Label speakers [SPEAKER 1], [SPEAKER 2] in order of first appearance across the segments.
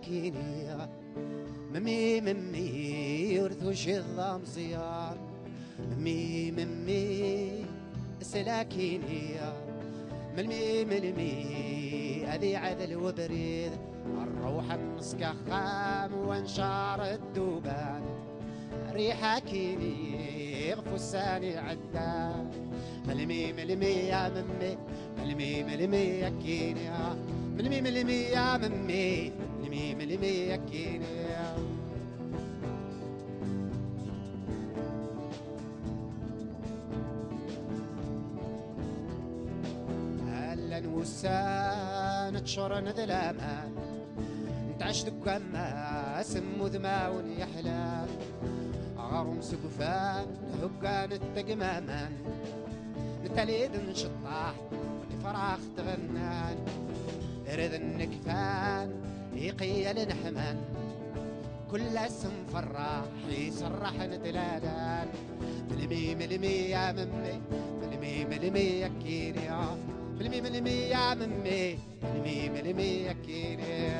[SPEAKER 1] سلاكيني ممي ممي يرثو شظام صيام ممي ممي سلاكيني ملمي ملمي هذي عذل وبريد. الروح النسكة خام وانشار الدوبان. ريحة كيني غفوساني عدان. ملمي ملمي يا ممي. ملمي ملمي يا كيني ملمي ملمي يا ممي. ملمي ملمي يا كيني هلا وسان تشرن ذلامان نتعش دكما سمو ذماون يحلى. غرم سقفان هقان التقمامان نتليد نشطاح فراخ تغنان. رذ النكفان يقيل نحمان كل اسم فراح يسرح نتلادان ملمي ملمي يا ممي ملمي ملمي يا كيني ملمي ملمي يا ممي ملمي ملمي يا كيني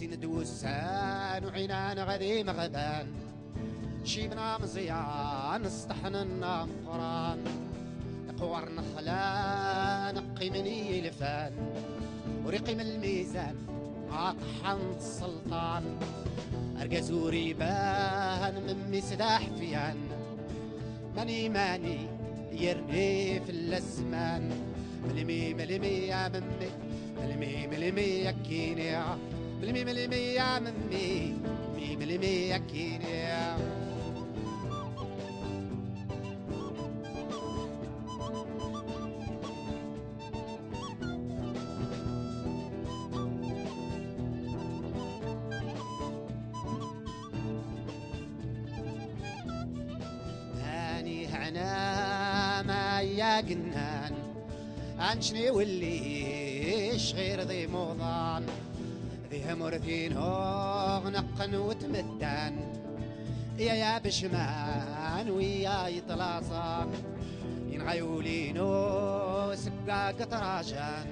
[SPEAKER 1] وسند وسان وعينان غذي مغبان شيبنا مزيان استحننا مفران قوار نخلان قيمني لفان. ورقي من الميزان عطحن السلطان أرقى زوري بان من سلاح فيان. ماني ماني يرني في الأزمان. ملمي ملمي يا ممي ملمي ملمي يا كيني ملمي ملمي يا ممي ملمي ملمي يا كيني هاني هنا ما يا أنشني والليش غير ذي موضان. ذي مرثين هوغ نقن وتمدان يا يا بشمان ويا يطلاصان ينغيولينو سقا قطراشان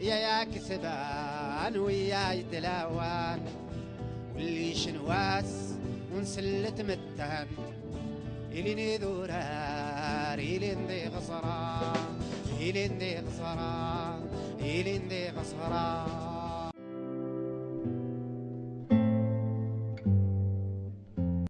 [SPEAKER 1] يا يا كسبان ويا يتلاوان واللي شنواس ونسلت متان إليني ذورار إلين ذي غصران إلين ذي غصران إلين ذي غصران.